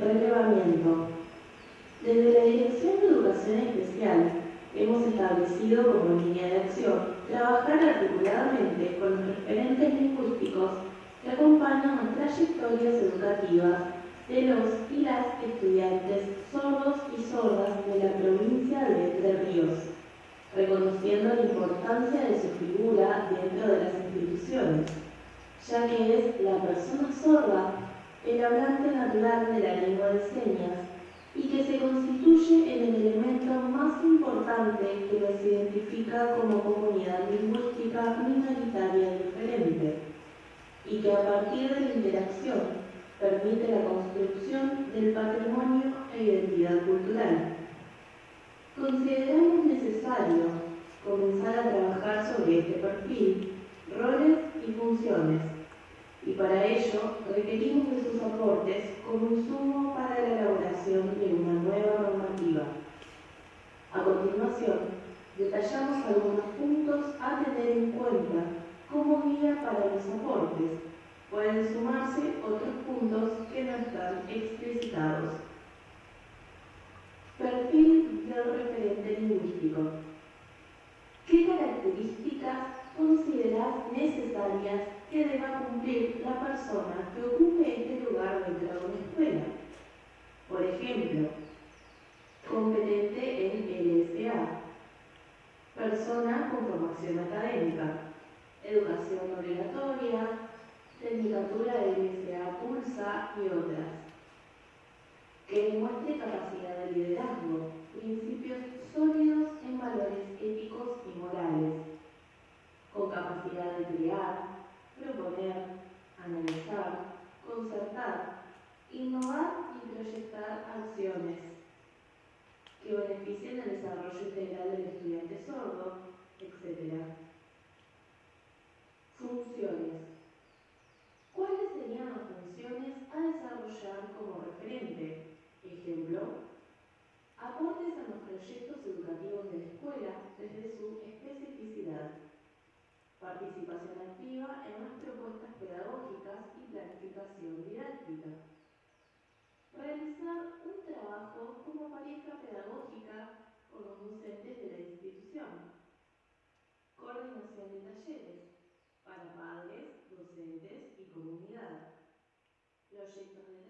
Relevamiento. Desde la Dirección de Educación Especial hemos establecido como línea de acción trabajar articuladamente con los referentes lingüísticos que acompañan las trayectorias educativas de los y las estudiantes sordos y sordas de la provincia de Entre Ríos, reconociendo la importancia de su figura dentro de las instituciones, ya que es la persona sorda el hablante natural de la lengua de señas y que se constituye en el elemento más importante que los identifica como comunidad lingüística minoritaria diferente y que a partir de la interacción permite la construcción del patrimonio e identidad cultural. Consideramos necesario comenzar a trabajar sobre este perfil, roles y funciones, y para ello requerimos aportes como insumo para la elaboración de una nueva normativa. A continuación, detallamos algunos puntos a tener en cuenta como guía para los aportes pueden sumarse otros puntos que no están explicitados. Perfil del referente lingüístico. Cumplir la persona que ocupe este lugar dentro de una escuela? Por ejemplo, competente en LSA, persona con formación académica, educación obligatoria, Tecnicatura LSA Pulsa y otras, que demuestre capacidad de liderazgo, principios sólidos en valores éticos y morales, con capacidad de crear, proponer, analizar, concertar, innovar y proyectar acciones que beneficien el desarrollo integral del estudiante sordo, etc. Funciones ¿Cuáles serían las funciones a desarrollar como referente? Ejemplo, aportes a los proyectos educativos de la escuela desde su especificidad, participación activa en las propuestas pedagógicas y planificación didáctica, realizar un trabajo como pareja pedagógica con los docentes de la institución, coordinación de talleres para padres, docentes y comunidad. Proyectos de